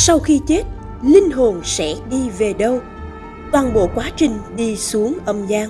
sau khi chết, linh hồn sẽ đi về đâu? Toàn bộ quá trình đi xuống âm gian.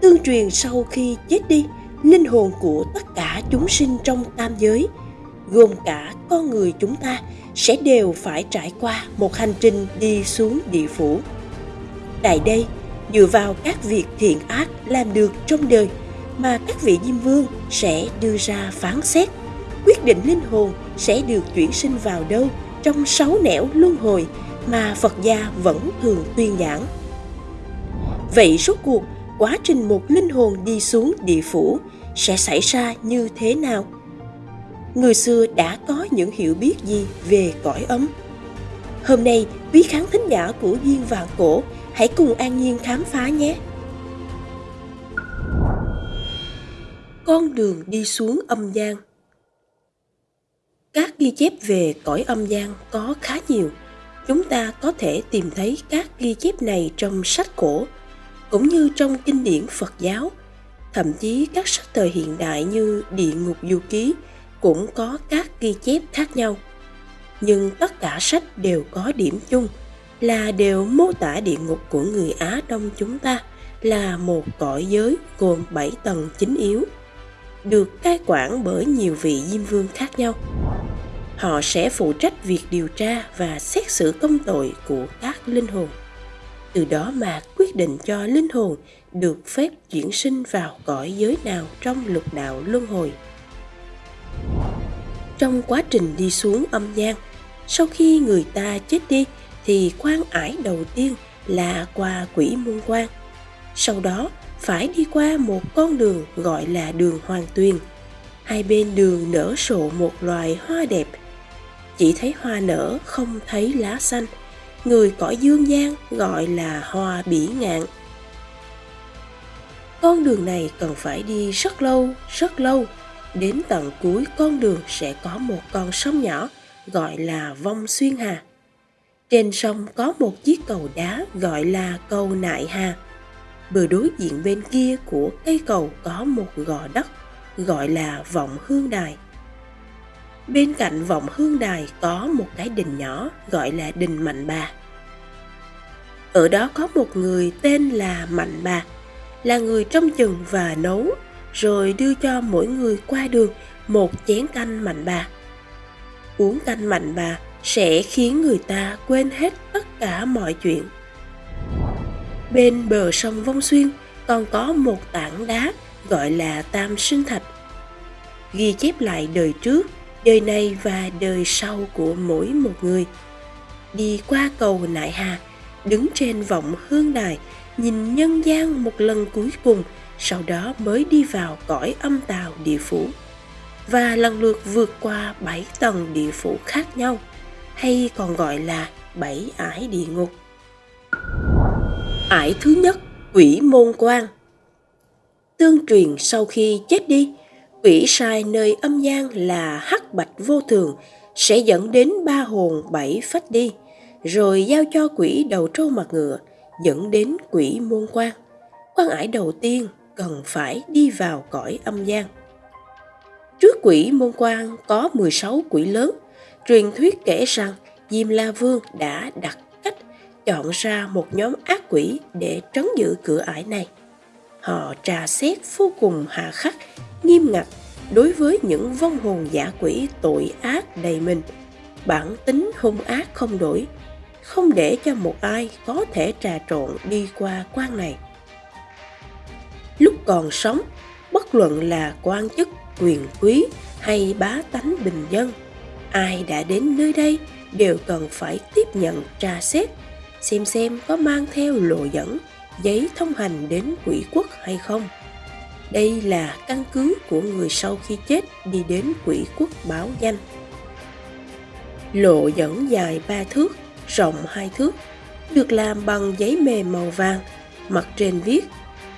Tương truyền sau khi chết đi, linh hồn của tất cả chúng sinh trong tam giới, gồm cả con người chúng ta, sẽ đều phải trải qua một hành trình đi xuống địa phủ. Tại đây, dựa vào các việc thiện ác làm được trong đời mà các vị diêm vương sẽ đưa ra phán xét quyết định linh hồn sẽ được chuyển sinh vào đâu trong sáu nẻo luân hồi mà Phật gia vẫn thường tuyên giảng. Vậy rốt cuộc, quá trình một linh hồn đi xuống địa phủ sẽ xảy ra như thế nào? Người xưa đã có những hiểu biết gì về cõi ấm? Hôm nay, quý khán thính giả của Duyên Vạn Cổ hãy cùng an nhiên khám phá nhé! Con đường đi xuống âm gian các ghi chép về cõi âm gian có khá nhiều. Chúng ta có thể tìm thấy các ghi chép này trong sách cổ, cũng như trong kinh điển Phật giáo. Thậm chí các sách thời hiện đại như Địa ngục du ký cũng có các ghi chép khác nhau. Nhưng tất cả sách đều có điểm chung là đều mô tả địa ngục của người Á Đông chúng ta là một cõi giới gồm 7 tầng chính yếu, được cai quản bởi nhiều vị diêm vương khác nhau. Họ sẽ phụ trách việc điều tra và xét xử công tội của các linh hồn. Từ đó mà quyết định cho linh hồn được phép chuyển sinh vào cõi giới nào trong lục đạo luân hồi. Trong quá trình đi xuống âm gian sau khi người ta chết đi thì quan ải đầu tiên là qua quỷ môn quan. Sau đó phải đi qua một con đường gọi là đường hoàng tuyền. Hai bên đường nở sộ một loài hoa đẹp. Chỉ thấy hoa nở, không thấy lá xanh. Người cõi dương gian gọi là hoa bỉ ngạn. Con đường này cần phải đi rất lâu rất lâu. Đến tận cuối con đường sẽ có một con sông nhỏ gọi là vong xuyên hà. Trên sông có một chiếc cầu đá gọi là cầu nại hà bờ đối diện bên kia của cây cầu có một gò đất gọi là vọng hương đài Bên cạnh vọng hương đài có một cái đình nhỏ gọi là đình Mạnh Bà. Ở đó có một người tên là Mạnh Bà, là người trông chừng và nấu, rồi đưa cho mỗi người qua đường một chén canh Mạnh Bà. Uống canh Mạnh Bà sẽ khiến người ta quên hết tất cả mọi chuyện. Bên bờ sông Vong Xuyên còn có một tảng đá gọi là Tam Sinh Thạch. Ghi chép lại đời trước, đời này và đời sau của mỗi một người đi qua cầu nại hà, đứng trên vọng hương đài, nhìn nhân gian một lần cuối cùng, sau đó mới đi vào cõi âm tào địa phủ và lần lượt vượt qua bảy tầng địa phủ khác nhau, hay còn gọi là bảy ải địa ngục ải thứ nhất, quỷ môn quan. Tương truyền sau khi chết đi, quỷ sai nơi âm gian là hắc bạch vô thường sẽ dẫn đến ba hồn bảy phách đi, rồi giao cho quỷ đầu trâu mặt ngựa, dẫn đến quỷ môn quan. Quan ải đầu tiên cần phải đi vào cõi âm gian. Trước quỷ môn quan có 16 quỷ lớn, truyền thuyết kể rằng diêm la vương đã đặt chọn ra một nhóm ác quỷ để trấn giữ cửa ải này. Họ trà xét vô cùng hà khắc, nghiêm ngặt đối với những vong hồn giả quỷ tội ác đầy mình. Bản tính hung ác không đổi, không để cho một ai có thể trà trộn đi qua quan này. Lúc còn sống, bất luận là quan chức, quyền quý hay bá tánh bình dân, ai đã đến nơi đây đều cần phải tiếp nhận, tra xét xem xem có mang theo lộ dẫn giấy thông hành đến quỷ quốc hay không đây là căn cứ của người sau khi chết đi đến quỷ quốc báo danh. Lộ dẫn dài ba thước, rộng hai thước, được làm bằng giấy mềm màu vàng, mặt trên viết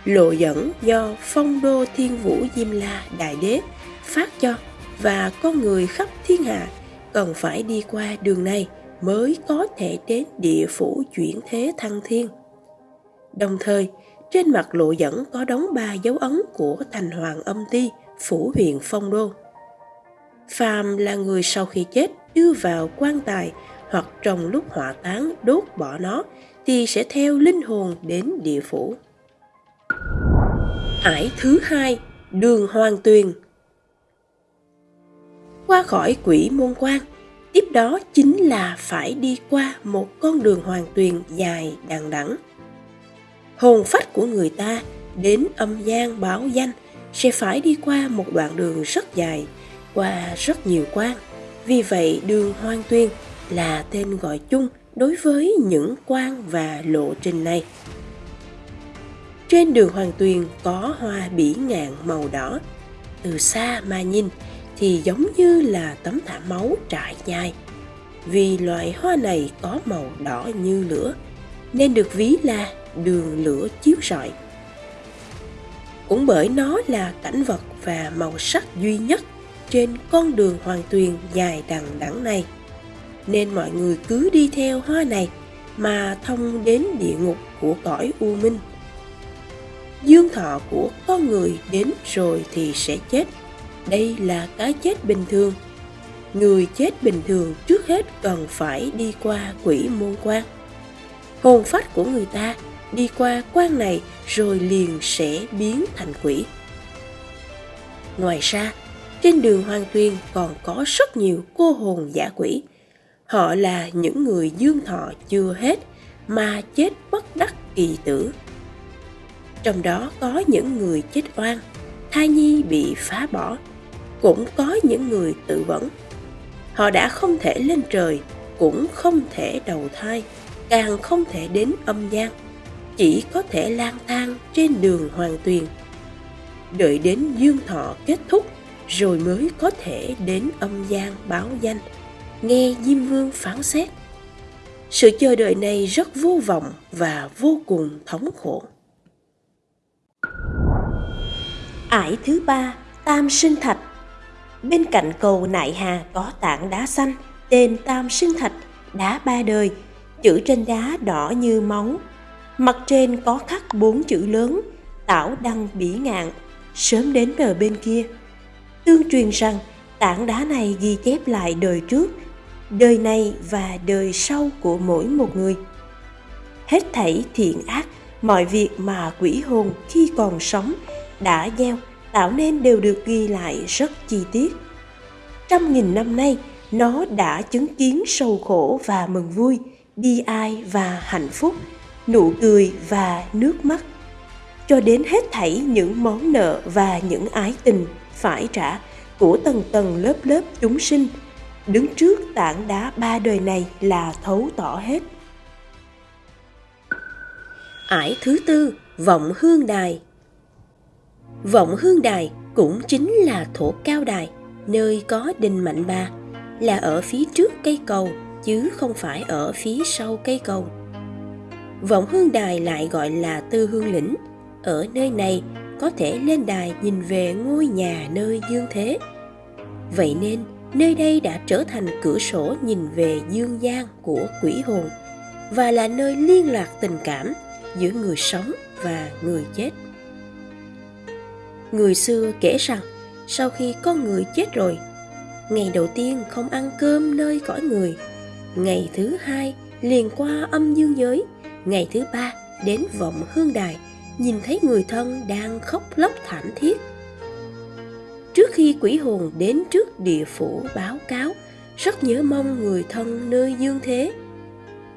lộ dẫn do phong đô thiên vũ diêm la đại đế phát cho và con người khắp thiên hạ cần phải đi qua đường này mới có thể đến địa phủ chuyển thế thăng thiên. Đồng thời, trên mặt lộ dẫn có đóng ba dấu ấn của thành hoàng âm ti, phủ huyện phong đô. Phàm là người sau khi chết đưa vào quan tài hoặc trong lúc hỏa táng đốt bỏ nó thì sẽ theo linh hồn đến địa phủ. Ải thứ hai, đường hoàng tuyền. Qua khỏi quỷ môn quan, tiếp đó chính là phải đi qua một con đường hoàng tuyền dài đằng đẵng. Hồn phách của người ta đến âm gian báo danh sẽ phải đi qua một đoạn đường rất dài, qua rất nhiều quan. Vì vậy đường hoang tuyên là tên gọi chung đối với những quan và lộ trình này. Trên đường Hoàng Tuyền có hoa bỉ ngạn màu đỏ. Từ xa mà nhìn thì giống như là tấm thảm máu trải dài. Vì loại hoa này có màu đỏ như lửa, nên được ví là đường lửa chiếu rọi. Cũng bởi nó là cảnh vật và màu sắc duy nhất trên con đường Hoàng Tuyền dài đằng đẵng này. Nên mọi người cứ đi theo hoa này mà thông đến địa ngục của cõi U Minh. Dương thọ của con người đến rồi thì sẽ chết. Đây là cái chết bình thường. Người chết bình thường trước hết cần phải đi qua quỷ môn quan. Hồn phách của người ta đi qua quan này rồi liền sẽ biến thành quỷ. Ngoài ra, trên đường Hoàng Tuyên còn có rất nhiều cô hồn giả quỷ. Họ là những người dương thọ chưa hết mà chết bất đắc kỳ tử. Trong đó có những người chết oan, thai nhi bị phá bỏ, cũng có những người tự vẫn. Họ đã không thể lên trời, cũng không thể đầu thai, càng không thể đến âm gian, chỉ có thể lang thang trên đường hoàng tuyền. Đợi đến dương thọ kết thúc rồi mới có thể đến âm gian báo danh, nghe Diêm Vương phán xét. Sự chờ đợi này rất vô vọng và vô cùng thống khổ. Ải thứ ba, Tam Sinh Thạch Bên cạnh cầu Nại Hà có tảng đá xanh, tên Tam Sinh Thạch, đá ba đời, chữ trên đá đỏ như máu. Mặt trên có khắc bốn chữ lớn, tảo đăng bỉ ngạn, sớm đến bờ bên kia Tương truyền rằng tảng đá này ghi chép lại đời trước, đời này và đời sau của mỗi một người. Hết thảy thiện ác, mọi việc mà quỷ hồn khi còn sống đã gieo tạo nên đều được ghi lại rất chi tiết. Trăm nghìn năm nay, nó đã chứng kiến sầu khổ và mừng vui, bi ai và hạnh phúc, nụ cười và nước mắt. Cho đến hết thảy những món nợ và những ái tình phải trả của tầng tầng lớp lớp chúng sinh đứng trước tảng đá ba đời này là thấu tỏ hết ải thứ tư vọng hương đài vọng hương đài cũng chính là thổ cao đài nơi có đình mạnh ba là ở phía trước cây cầu chứ không phải ở phía sau cây cầu vọng hương đài lại gọi là tư hương lĩnh ở nơi này có thể lên đài nhìn về ngôi nhà nơi dương thế. Vậy nên, nơi đây đã trở thành cửa sổ nhìn về dương gian của quỷ hồn và là nơi liên lạc tình cảm giữa người sống và người chết. Người xưa kể rằng, sau khi con người chết rồi, ngày đầu tiên không ăn cơm nơi cõi người, ngày thứ hai liền qua âm dương giới, ngày thứ ba đến vọng hương đài – nhìn thấy người thân đang khóc lóc thảm thiết. Trước khi quỷ hồn đến trước địa phủ báo cáo rất nhớ mong người thân nơi dương thế.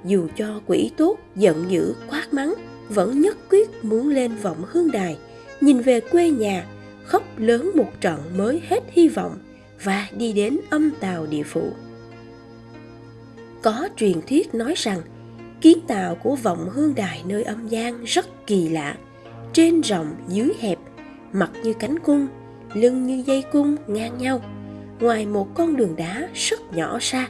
Dù cho quỷ tốt giận dữ quát mắng vẫn nhất quyết muốn lên vọng hương đài nhìn về quê nhà, khóc lớn một trận mới hết hy vọng và đi đến âm tàu địa phủ. Có truyền thuyết nói rằng, kiến tạo của vọng hương đài nơi âm gian rất kỳ lạ. Trên rộng dưới hẹp, mặt như cánh cung, lưng như dây cung ngang nhau. Ngoài một con đường đá rất nhỏ xa,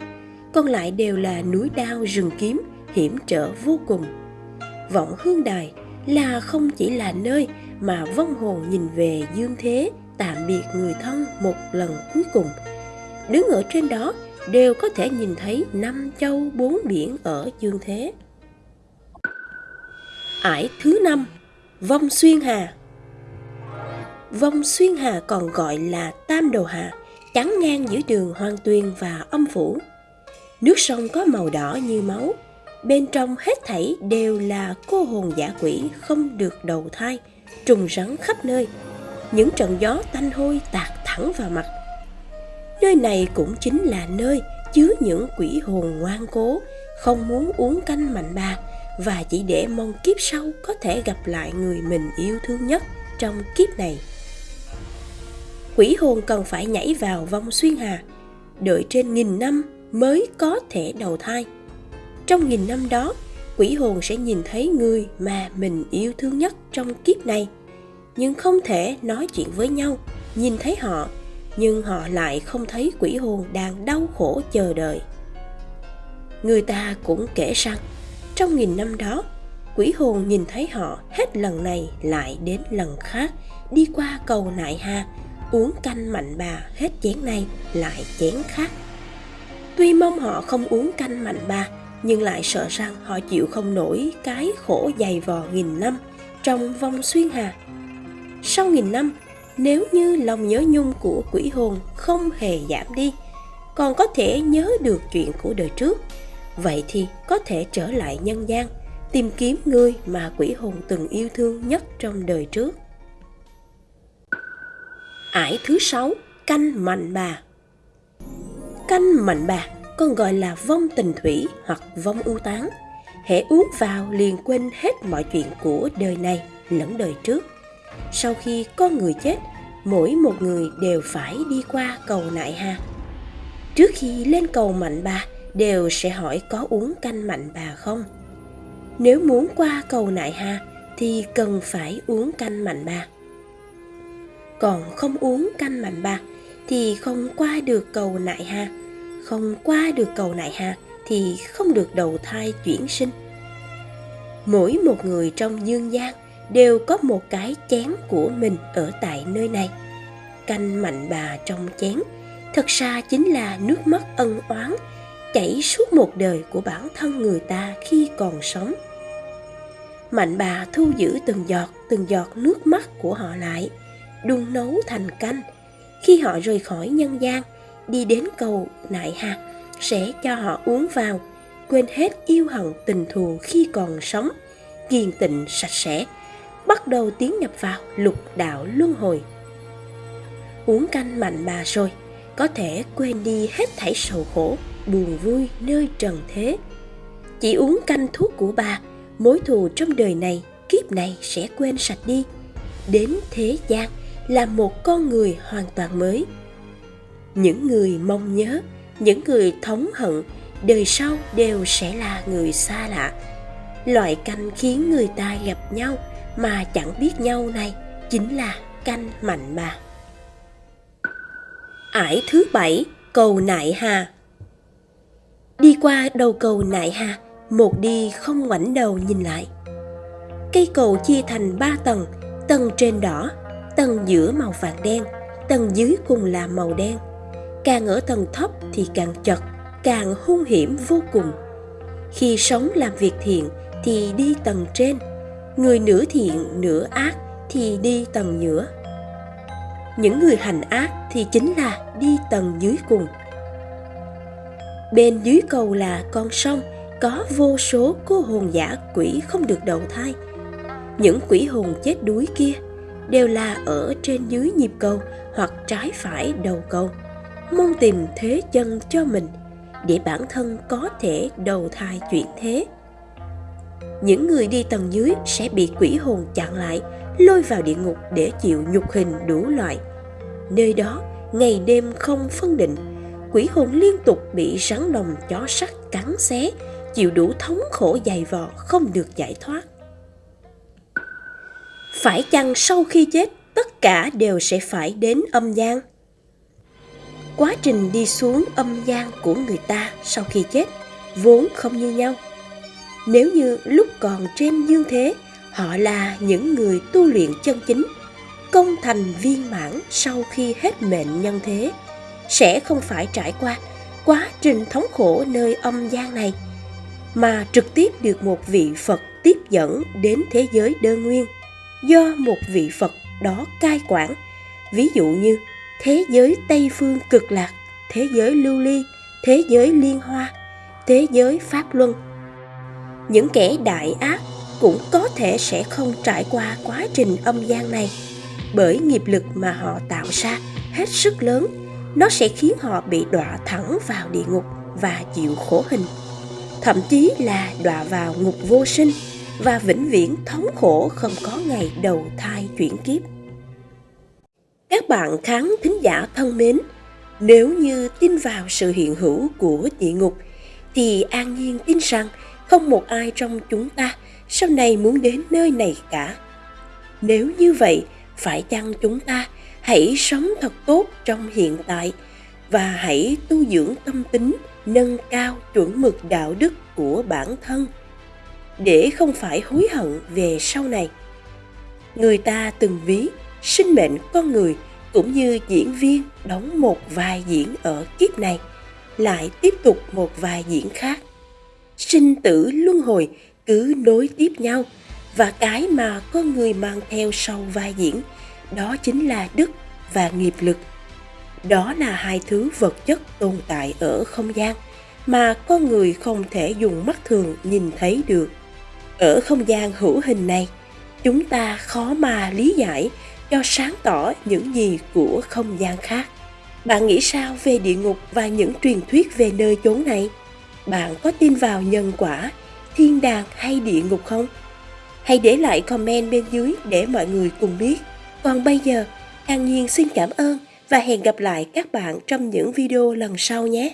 còn lại đều là núi đao rừng kiếm hiểm trở vô cùng. Vọng hương đài là không chỉ là nơi mà vong hồn nhìn về dương thế tạm biệt người thân một lần cuối cùng. Đứng ở trên đó đều có thể nhìn thấy năm châu bốn biển ở dương thế. Ải thứ năm Vong Xuyên Hà. Vong Xuyên Hà còn gọi là Tam Đồ Hà, chắn ngang giữa đường Hoang Tuyên và Âm Phủ. Nước sông có màu đỏ như máu, bên trong hết thảy đều là cô hồn giả quỷ không được đầu thai, trùng rắn khắp nơi. Những trận gió tanh hôi tạt thẳng vào mặt. Nơi này cũng chính là nơi chứa những quỷ hồn ngoan cố, không muốn uống canh mạnh bà và chỉ để mong kiếp sau có thể gặp lại người mình yêu thương nhất trong kiếp này. Quỷ hồn cần phải nhảy vào vong xuyên hà, đợi trên nghìn năm mới có thể đầu thai. Trong nghìn năm đó, quỷ hồn sẽ nhìn thấy người mà mình yêu thương nhất trong kiếp này, nhưng không thể nói chuyện với nhau, nhìn thấy họ, nhưng họ lại không thấy quỷ hồn đang đau khổ chờ đợi. Người ta cũng kể rằng, trong nghìn năm đó, quỷ hồn nhìn thấy họ hết lần này lại đến lần khác đi qua cầu nại ha uống canh mạnh bà hết chén này lại chén khác tuy mong họ không uống canh mạnh bà nhưng lại sợ rằng họ chịu không nổi cái khổ dày vò nghìn năm trong vòng xuyên hà. Sau nghìn năm, nếu như lòng nhớ nhung của quỷ hồn không hề giảm đi, còn có thể nhớ được chuyện của đời trước, vậy thì có thể trở lại nhân gian, tìm kiếm người mà quỷ hồn từng yêu thương nhất trong đời trước. Ải thứ sáu, canh mạnh bà. Canh mạnh bà còn gọi là vong tình thủy hoặc vong ưu tán. Hễ uống vào liền quên hết mọi chuyện của đời này lẫn đời trước. Sau khi con người chết, mỗi một người đều phải đi qua cầu nại ha. Trước khi lên cầu mạnh bà, đều sẽ hỏi có uống canh mạnh bà không? Nếu muốn qua cầu nại ha, thì cần phải uống canh mạnh bà. Còn không uống canh mạnh bà, thì không qua được cầu nại ha không qua được cầu nại hà thì không được đầu thai chuyển sinh. Mỗi một người trong dương gian đều có một cái chén của mình ở tại nơi này. Canh mạnh bà trong chén, thật ra chính là nước mắt ân oán chảy suốt một đời của bản thân người ta khi còn sống. Mạnh bà thu giữ từng giọt từng giọt nước mắt của họ lại, đun nấu thành canh. Khi họ rời khỏi nhân gian đi đến cầu nại hạt sẽ cho họ uống vào, quên hết yêu hận tình thù khi còn sống, kiên tịnh, sạch sẽ, bắt đầu tiến nhập vào lục đạo luân hồi. Uống canh mạnh bà rồi, có thể quên đi hết thảy sầu khổ, buồn vui nơi trần thế. Chỉ uống canh thuốc của bà, mối thù trong đời này, kiếp này sẽ quên sạch đi. Đến thế gian là một con người hoàn toàn mới những người mong nhớ, những người thống hận, đời sau đều sẽ là người xa lạ. Loại canh khiến người ta gặp nhau mà chẳng biết nhau này chính là canh mạnh bà ải thứ bảy, cầu nại hà. Đi qua đầu cầu nại hà, một đi không ngoảnh đầu nhìn lại. Cây cầu chia thành ba tầng tầng trên đỏ, tầng giữa màu vàng đen, tầng dưới cùng là màu đen càng ở tầng thấp thì càng chật, càng hung hiểm vô cùng. Khi sống làm việc thiện thì đi tầng trên, người nửa thiện nửa ác thì đi tầng giữa những người hành ác thì chính là đi tầng dưới cùng. Bên dưới cầu là con sông, có vô số cô hồn giả quỷ không được đầu thai. Những quỷ hồn chết đuối kia đều là ở trên dưới nhịp cầu hoặc trái phải đầu cầu mong tìm thế chân cho mình, để bản thân có thể đầu thai chuyển thế. Những người đi tầng dưới sẽ bị quỷ hồn chặn lại, lôi vào địa ngục để chịu nhục hình đủ loại. Nơi đó, ngày đêm không phân định, quỷ hồn liên tục bị rắn đồng chó sắt cắn xé, chịu đủ thống khổ dày vò không được giải thoát. Phải chăng sau khi chết, tất cả đều sẽ phải đến âm gian? Quá trình đi xuống âm gian của người ta sau khi chết vốn không như nhau. Nếu như lúc còn trên dương thế họ là những người tu luyện chân chính công thành viên mãn sau khi hết mệnh nhân thế sẽ không phải trải qua quá trình thống khổ nơi âm gian này mà trực tiếp được một vị phật tiếp dẫn đến thế giới đơn nguyên do một vị Phật đó cai quản, ví dụ như thế giới Tây phương cực lạc, thế giới lưu ly, thế giới liên hoa, thế giới pháp luân. Những kẻ đại ác cũng có thể sẽ không trải qua quá trình âm gian này. Bởi nghiệp lực mà họ tạo ra hết sức lớn nó sẽ khiến họ bị đọa thẳng vào địa ngục và chịu khổ hình. Thậm chí là đọa vào ngục vô sinh và vĩnh viễn thống khổ không có ngày đầu thai chuyển kiếp các bạn khán thính giả thân mến, nếu như tin vào sự hiện hữu của địa ngục, thì an nhiên tin rằng không một ai trong chúng ta sau này muốn đến nơi này cả. Nếu như vậy, phải chăng chúng ta hãy sống thật tốt trong hiện tại và hãy tu dưỡng tâm tính, nâng cao chuẩn mực đạo đức của bản thân để không phải hối hận về sau này? Người ta từng ví sinh mệnh con người cũng như diễn viên đóng một vai diễn ở kiếp này, lại tiếp tục một vai diễn khác. Sinh tử luân hồi cứ nối tiếp nhau và cái mà con người mang theo sau vai diễn, đó chính là đức và nghiệp lực. Đó là hai thứ vật chất tồn tại ở không gian mà con người không thể dùng mắt thường nhìn thấy được. Ở không gian hữu hình này, chúng ta khó mà lý giải cho sáng tỏ những gì của không gian khác. Bạn nghĩ sao về địa ngục và những truyền thuyết về nơi chốn này? Bạn có tin vào nhân quả, thiên đàng hay địa ngục không? Hãy để lại comment bên dưới để mọi người cùng biết. Còn bây giờ, an nhiên xin cảm ơn và hẹn gặp lại các bạn trong những video lần sau nhé.